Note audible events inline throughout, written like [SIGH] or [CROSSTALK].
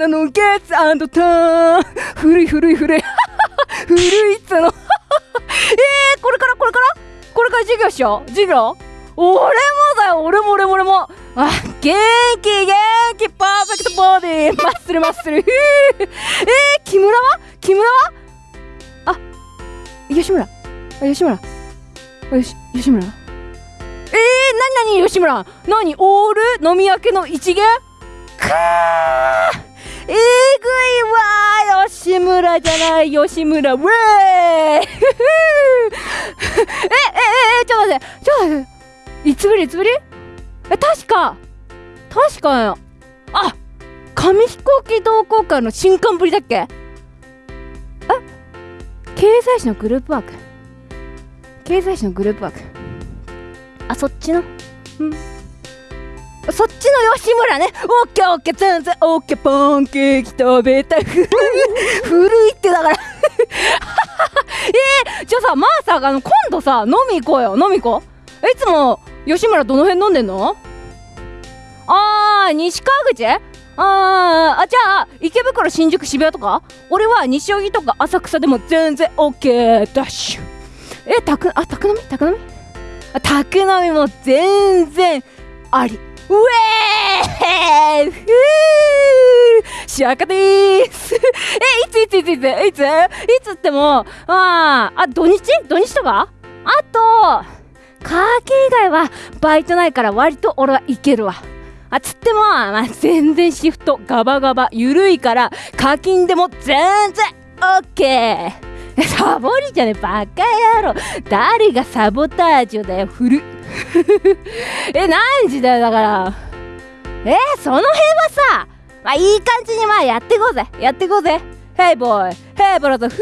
花のゲッツターン古い古い古い古いっつのえー、これからこれからこれから授業しよう授業俺もだよ俺も俺も俺もあ元気元気パーフェクトボディマッスルマッスルえー、木村は木村はあ吉村あ吉村あよし吉村えー、なになに吉村なにオール飲み明けの一元くー村じゃない吉村。ウェーええええちょっと待って。ちょっと待って。いつぶりいつぶり？え確か。確かよ。あ紙飛行機同好会の新刊ぶりだっけ？え？経済誌のグループワーク。経済誌のグループワーク。あそっちの？うん。そっちの吉村ね。オッケーオッケー全然オッケーパンケーキ食べたい。[LAUGHS] 古いってだから。[LAUGHS] えー、じゃあさまあさあの今度さ飲み行こうよ。飲み行こう。いつも吉村どの辺飲んでんの？あー西川口？あーあじゃあ池袋新宿渋谷とか？俺は西荻とか浅草でも全然 OK ダッシュえたくあ宅飲み？宅飲み？あ宅飲みも全然あり。ェーふーシャカでーす。えいついついついついついつってもああ土日？土日とか？あとカーキ以外はバイトないから割と俺はいけるわ。あつっても、まあ、全然シフトガバガバゆるいから課金でも全然オッケー。サボりじゃねえバカ野郎。誰がサボタージュだよ古っ [LAUGHS] え何時だよだから。えその辺はさまあいい感じにまあやっていこうぜ。やっていこうぜ。ヘイボーイヘイブラザーふー。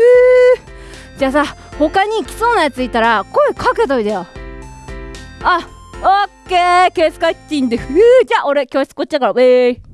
じゃあさ他に来そうなやついたら声かけといてよ。あオッケー。ケースカッチンでふー。じゃあ俺教室こっちだからウェイ。